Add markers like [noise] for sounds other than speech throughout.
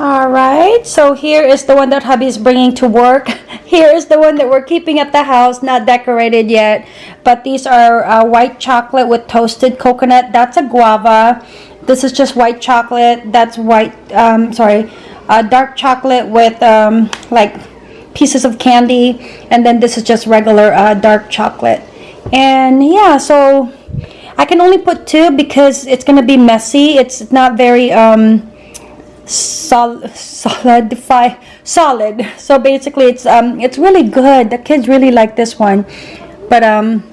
All right, so here is the one that hubby is bringing to work. [laughs] Here is the one that we're keeping at the house, not decorated yet. But these are uh, white chocolate with toasted coconut. That's a guava. This is just white chocolate. That's white, um, sorry, uh, dark chocolate with um, like pieces of candy. And then this is just regular uh, dark chocolate. And yeah, so I can only put two because it's going to be messy. It's not very... Um, sol solidify solid. So basically it's um it's really good. The kids really like this one. But um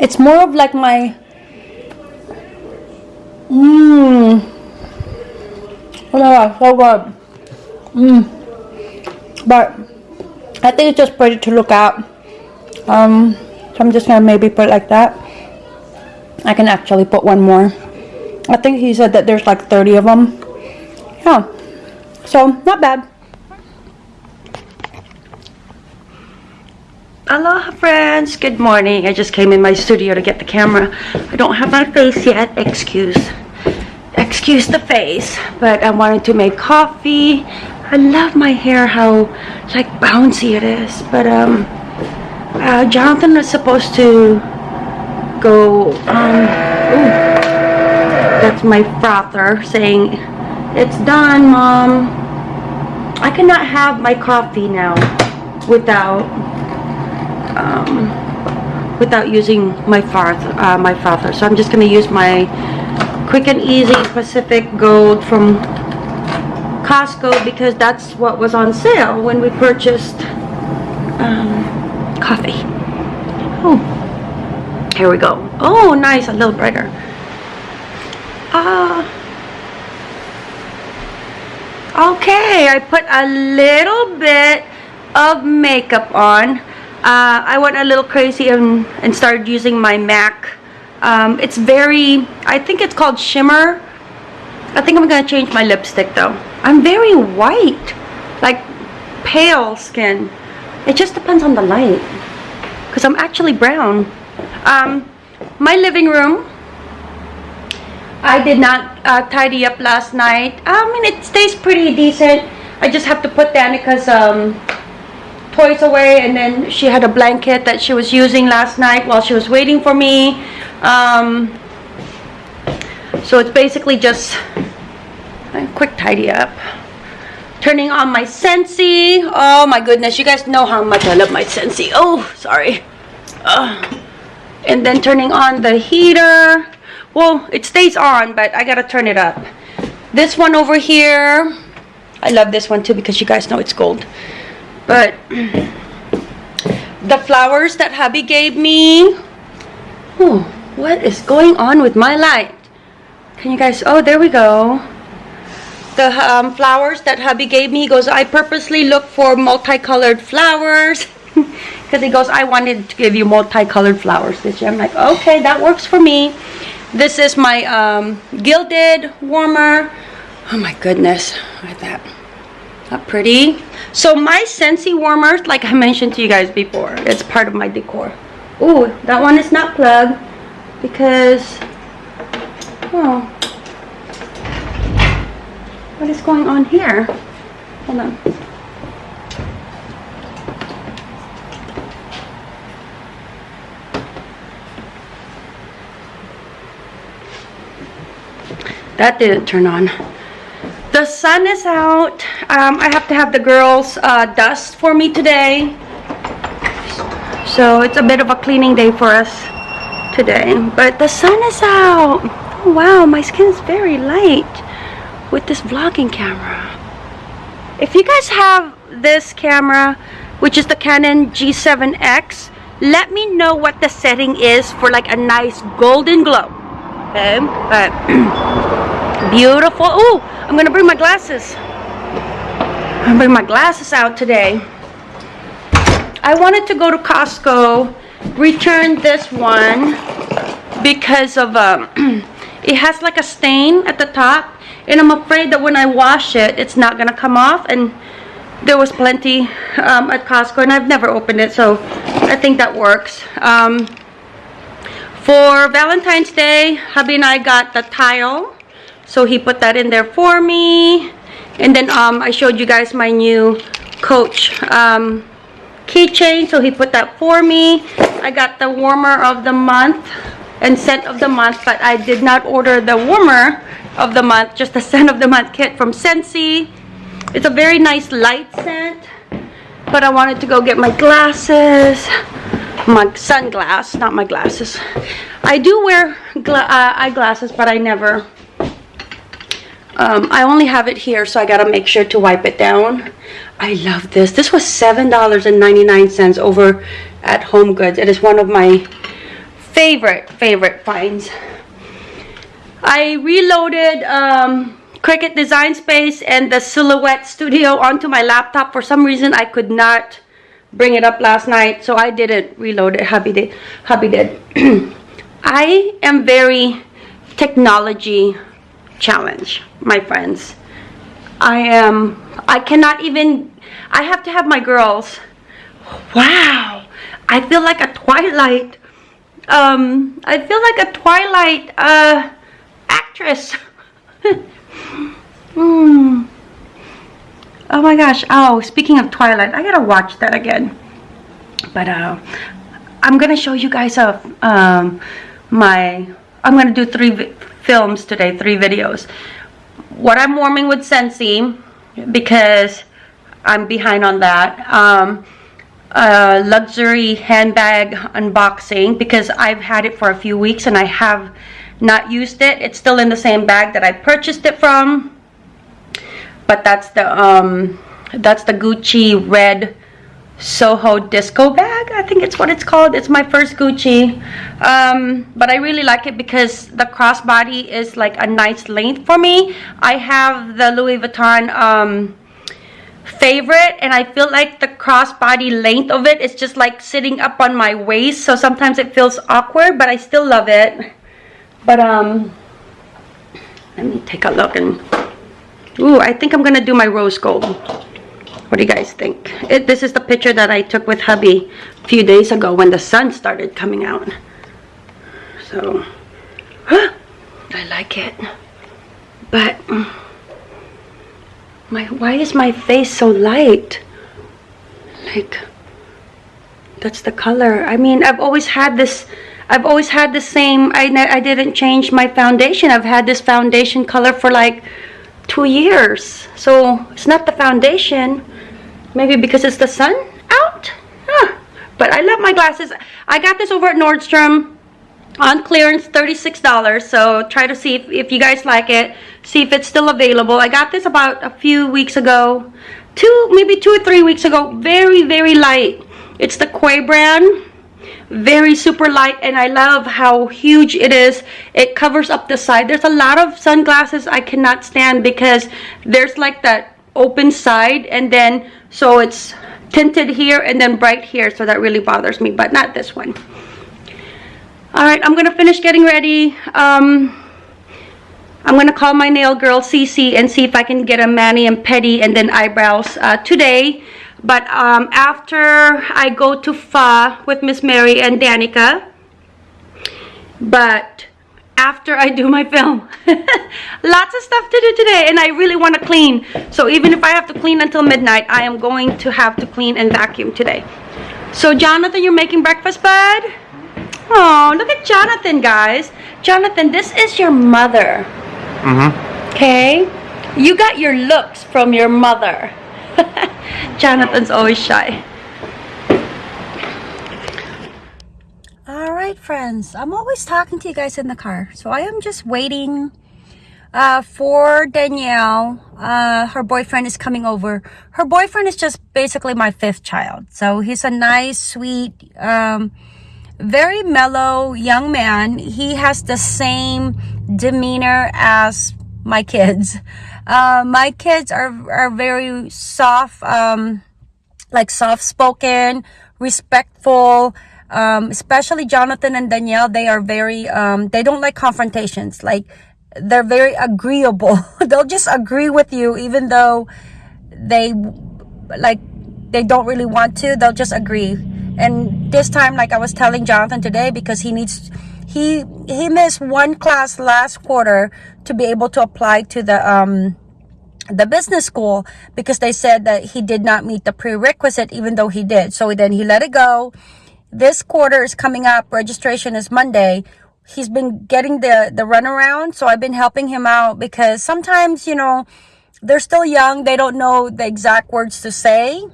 it's more of like my mmm oh so good. Mmm but I think it's just pretty to look at. Um so I'm just gonna maybe put it like that. I can actually put one more. I think he said that there's like 30 of them yeah so not bad. Aloha friends, good morning. I just came in my studio to get the camera. I don't have my face yet, excuse. Excuse the face, but I wanted to make coffee. I love my hair, how like bouncy it is, but um, uh, Jonathan is supposed to go, um, ooh, that's my father saying it's done, Mom. I cannot have my coffee now without um, without using my father, uh, my father. So I'm just going to use my Quick and Easy Pacific Gold from Costco because that's what was on sale when we purchased um, coffee. Oh, here we go. Oh, nice, a little brighter. Ah. Uh, Okay, I put a little bit of makeup on. Uh, I went a little crazy and, and started using my MAC. Um, it's very, I think it's called Shimmer. I think I'm going to change my lipstick though. I'm very white, like pale skin. It just depends on the light. Because I'm actually brown. Um, my living room I did not uh, tidy up last night. I mean, it stays pretty decent. I just have to put Danica's um, toys away and then she had a blanket that she was using last night while she was waiting for me. Um, so it's basically just a quick tidy up. Turning on my Scentsy. Oh my goodness, you guys know how much I love my Scentsy. Oh, sorry. Uh, and then turning on the heater well it stays on but I gotta turn it up. This one over here I love this one too because you guys know it's gold. But the flowers that hubby gave me oh what is going on with my light? Can you guys oh there we go. The um, flowers that hubby gave me he goes I purposely look for multicolored flowers. [laughs] Because he goes I wanted to give you multicolored flowers this year. I'm like okay that works for me this is my um, gilded warmer. Oh my goodness, look at that. Not pretty. So my Scentsy warmer, like I mentioned to you guys before, it's part of my decor. Ooh, that one is not plugged because, oh, what is going on here? Hold on. That didn't turn on. The sun is out. Um, I have to have the girls uh, dust for me today. So it's a bit of a cleaning day for us today. But the sun is out. Oh, wow, my skin is very light with this vlogging camera. If you guys have this camera, which is the Canon G7X, let me know what the setting is for like a nice golden glow. Okay, but [clears throat] Beautiful. Oh, I'm going to bring my glasses. I'm bring my glasses out today. I wanted to go to Costco, return this one because of um, [clears throat] it has like a stain at the top and I'm afraid that when I wash it, it's not going to come off and there was plenty um, at Costco and I've never opened it so I think that works. Um, for Valentine's Day, hubby and I got the tile so he put that in there for me. And then um, I showed you guys my new Coach um, keychain. So he put that for me. I got the warmer of the month and scent of the month. But I did not order the warmer of the month. Just the [laughs] scent of the month kit from Scentsy. It's a very nice light scent. But I wanted to go get my glasses. My sunglass, not my glasses. I do wear uh, eyeglasses, but I never um, I only have it here, so I gotta make sure to wipe it down. I love this. This was $7.99 over at Home Goods. It is one of my favorite, favorite finds. I reloaded um, Cricut Design Space and the Silhouette Studio onto my laptop. For some reason, I could not bring it up last night, so I didn't reload it. Hubby did. Hubby did. I am very technology challenge, my friends. I am, I cannot even, I have to have my girls. Wow, I feel like a Twilight, um, I feel like a Twilight, uh, actress. [laughs] Hmm. Oh my gosh, oh, speaking of Twilight, I gotta watch that again. But, uh, I'm gonna show you guys a, um, my, I'm gonna do three films today, three videos. What I'm warming with Scentsy because I'm behind on that. Um, luxury handbag unboxing because I've had it for a few weeks and I have not used it. It's still in the same bag that I purchased it from. But that's the um, that's the Gucci red Soho disco bag I think it's what it's called. It's my first Gucci. Um, but I really like it because the crossbody is like a nice length for me. I have the Louis Vuitton um, favorite and I feel like the crossbody length of it is just like sitting up on my waist so sometimes it feels awkward but I still love it. But um let me take a look and ooh I think I'm gonna do my rose gold what do you guys think? It, this is the picture that I took with hubby a few days ago when the sun started coming out. So, huh, [gasps] I like it. But, mm, my why is my face so light? Like, that's the color. I mean, I've always had this, I've always had the same, I, I didn't change my foundation. I've had this foundation color for like two years. So, it's not the foundation. Maybe because it's the sun out? Huh. But I love my glasses. I got this over at Nordstrom on clearance, $36. So try to see if, if you guys like it. See if it's still available. I got this about a few weeks ago. Two, maybe two or three weeks ago. Very, very light. It's the Quay brand very super light and I love how huge it is it covers up the side there's a lot of sunglasses I cannot stand because there's like that open side and then so it's tinted here and then bright here so that really bothers me but not this one. All right i'm gonna finish getting ready. Um, i'm gonna call my nail girl CC and see if i can get a mani and pedi and then eyebrows uh, today. But um, after i go to fa with miss mary and danica but after I do my film. [laughs] Lots of stuff to do today and I really want to clean. So even if I have to clean until midnight, I am going to have to clean and vacuum today. So Jonathan, you're making breakfast, bud? Oh, look at Jonathan, guys. Jonathan, this is your mother. Mm-hmm. Okay? You got your looks from your mother. [laughs] Jonathan's always shy. right, friends. I'm always talking to you guys in the car. So I am just waiting uh, for Danielle. Uh, her boyfriend is coming over. Her boyfriend is just basically my fifth child. So he's a nice, sweet, um, very mellow young man. He has the same demeanor as my kids. [laughs] Uh, my kids are, are very soft, um, like soft spoken, respectful, um, especially Jonathan and Danielle, they are very, um, they don't like confrontations. Like, they're very agreeable. [laughs] They'll just agree with you even though they, like, they don't really want to. They'll just agree. And this time, like I was telling Jonathan today, because he needs, he, he missed one class last quarter to be able to apply to the, um, the business school because they said that he did not meet the prerequisite even though he did. So then he let it go. This quarter is coming up. Registration is Monday. He's been getting the, the runaround. So I've been helping him out because sometimes, you know, they're still young. They don't know the exact words to say.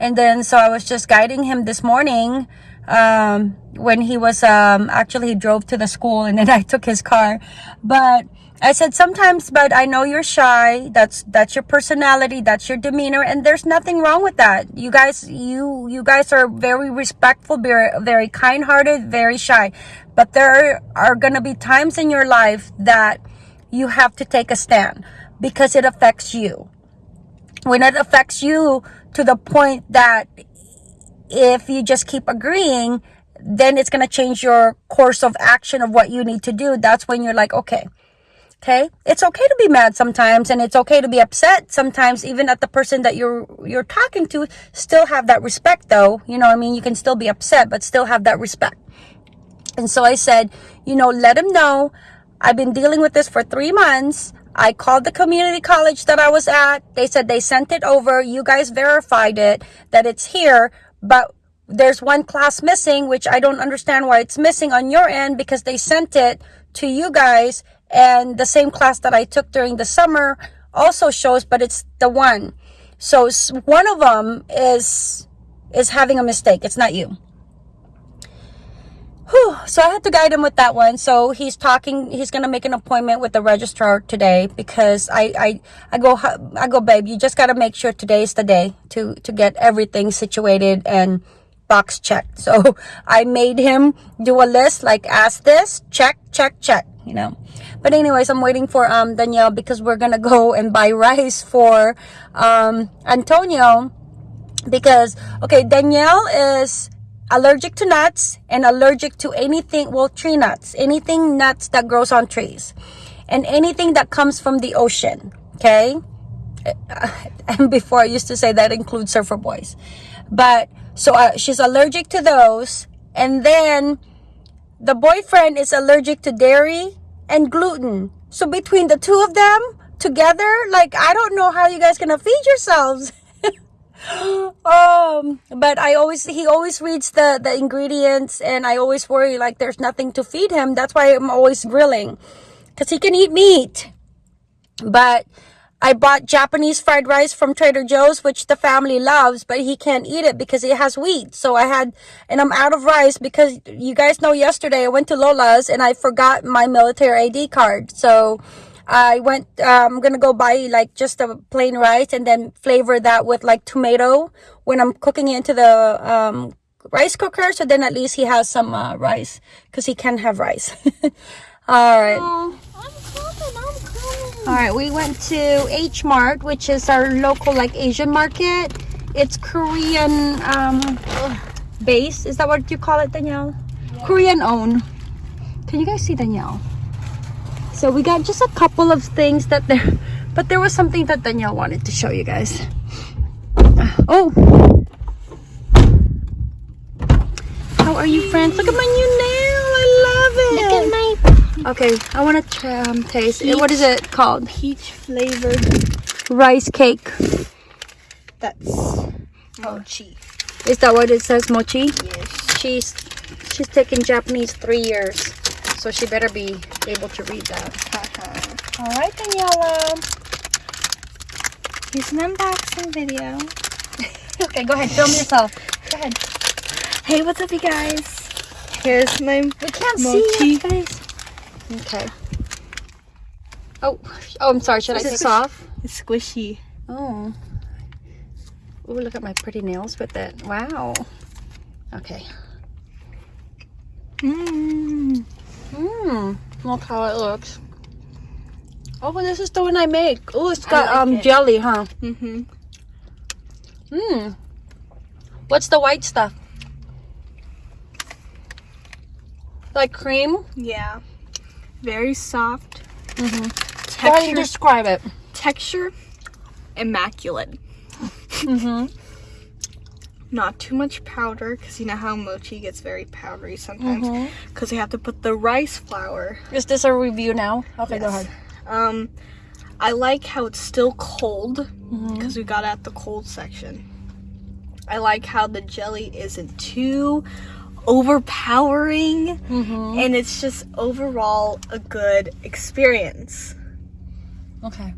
And then, so I was just guiding him this morning um, when he was, um, actually he drove to the school and then [laughs] I took his car. But I said sometimes, but I know you're shy. That's that's your personality. That's your demeanor, and there's nothing wrong with that. You guys, you you guys are very respectful, very very kind-hearted, very shy. But there are gonna be times in your life that you have to take a stand because it affects you. When it affects you to the point that if you just keep agreeing, then it's gonna change your course of action of what you need to do. That's when you're like, okay Okay? It's okay to be mad sometimes and it's okay to be upset sometimes even at the person that you're you're talking to. Still have that respect though. You know I mean? You can still be upset but still have that respect. And so I said, you know, let him know I've been dealing with this for 3 months. I called the community college that I was at. They said they sent it over. You guys verified it that it's here, but there's one class missing, which I don't understand why it's missing on your end because they sent it to you guys and the same class that I took during the summer also shows but it's the one. So one of them is is having a mistake. It's not you. Whew. so I had to guide him with that one. So he's talking he's gonna make an appointment with the registrar today because I I, I go I go babe you just gotta make sure today is the day to to get everything situated and box checked. [laughs] So I made him do a list like ask this check check check you know but anyways, I'm waiting for um Danielle because we're gonna go and buy rice for um Antonio because okay, Danielle is allergic to nuts and allergic to anything well tree nuts anything nuts that grows on trees and anything that comes from the ocean okay? [laughs] And before i used to say that includes surfer boys. But so uh, she's allergic to those and then the boyfriend is allergic to dairy and gluten. So between the two of them together, like I don't know how you guys gonna feed yourselves. [laughs] um but i always he always reads the the ingredients and i always worry like there's nothing to feed him that's why i'm always grilling because he can eat meat but I bought Japanese fried rice from Trader Joe's, which the family loves, but he can't eat it because it has wheat. So I had, and I'm out of rice because you guys know yesterday I went to Lola's and I forgot my military ID card. So I went, uh, I'm going to go buy like just a plain rice and then flavor that with like tomato when I'm cooking it into the um, rice cooker. So then at least he has some uh, rice because he can have rice. [laughs] All right. Oh, all right, we went to H Mart, which is our local like Asian market. It's Korean um, base. Is that what you call it, Danielle? Yeah. Korean owned. Can you guys see Danielle? So we got just a couple of things that there, but there was something that Danielle wanted to show you guys. Oh. How are you, friends? Look at my new nail. Okay, I want to um, taste it. What is it called? Peach flavored rice cake. That's mochi. Is that what it says, mochi? Yes. She's she's taking Japanese three years, so she better be able to read that. Uh-huh. All right, Daniela. Here's an unboxing video. [laughs] okay, go ahead. Film yourself. Go ahead. Hey, what's up, you guys? Here's my we can't mochi. see your face. Okay. Oh, oh, I'm sorry. Should Is I take it off? It's squishy. Oh. Oh, look at my pretty nails with it. Wow. Okay. Mmm. Mmm. Look how it looks. Oh, this is the one I make. Oh, it's got like um it. jelly, huh? Mm-hmm. Mmm. What's the white stuff? Like cream? Yeah very soft. Mm -hmm. Texture, describe it. Texture, immaculate. mm -hmm. Not too much powder, because you know how mochi gets very powdery sometimes. Because mm-hmm. mm -hmm. you have to put the rice flour. Is this a review now? Okay, yes. go ahead. Um, I like how it's still cold Mm-hmm. because we got at the cold section. I like how the jelly isn't too overpowering Mm-hmm. and it's just overall a good experience. Okay.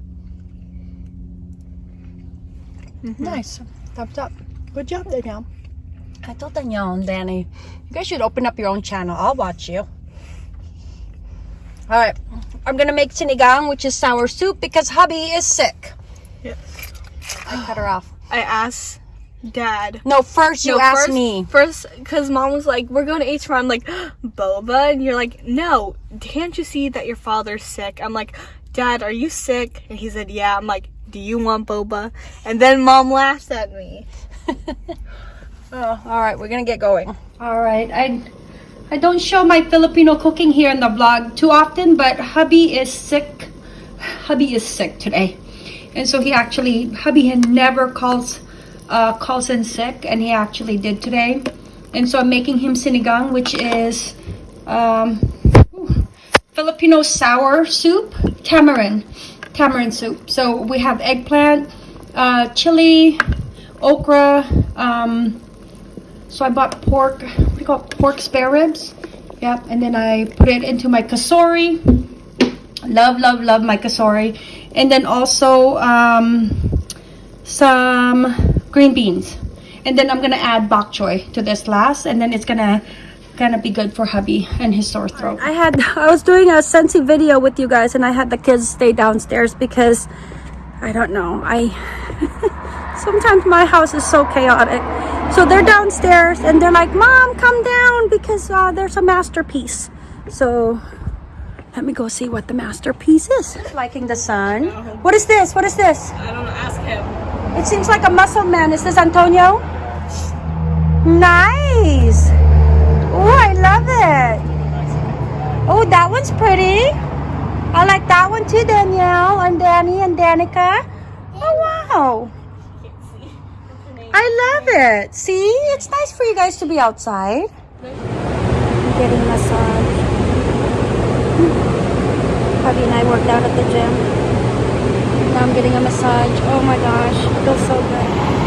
Nice. Thumbs up. Good job, Danielle. I told Danielle and Danny, you guys should open up your own channel. I'll watch you. All right. I'm going to make sinigang, which is sour soup, because hubby is sick. Yes. I cut her off. I asked dad. No, first you No, asked first, me. First, because mom was like, we're going to H I'm like, [gasps] boba? And you're like, no, can't you see that your father's sick? I'm like, dad, are you sick? And he said, yeah. I'm like, do you want boba? And then mom laughed at me. [laughs] Oh, all right, we're gonna get going. All right, I I don't show my Filipino cooking here in the vlog too often, but hubby is sick. Hubby is sick today, and so he actually hubby had never calls uh, calls in sick, and he actually did today, and so I'm making him sinigang, which is um, Filipino sour soup, tamarind, tamarind soup. So we have eggplant, uh, chili, okra. Um, so I bought pork, what do you call it? Pork spare ribs. Yep, and then I put it into my kasori. Love, love, love my kasori. And then also um, some green beans. And then I'm gonna add bok choy to this last, and then it's gonna gonna be good for hubby and his sore throat. I had [laughs] I was doing a Scentsy video with you guys, and I had the kids stay downstairs because I don't know. I [laughs] sometimes my house is so chaotic. So they're downstairs and they're like, Mom, come down because uh, there's a masterpiece. So let me go see what the masterpiece is. Liking the sun. What is this? What is this? I don't know, ask him. It seems like a muscle man. Is this Antonio? Nice. Oh, I love it. Oh, that one's pretty. I like that one too, Danielle and Danny and Danica. Oh, wow. I love it. See, it's nice for you guys to be outside. I'm getting massage. Hubby and I worked out at the gym. Now I'm getting a massage. Oh my gosh, it feels so good.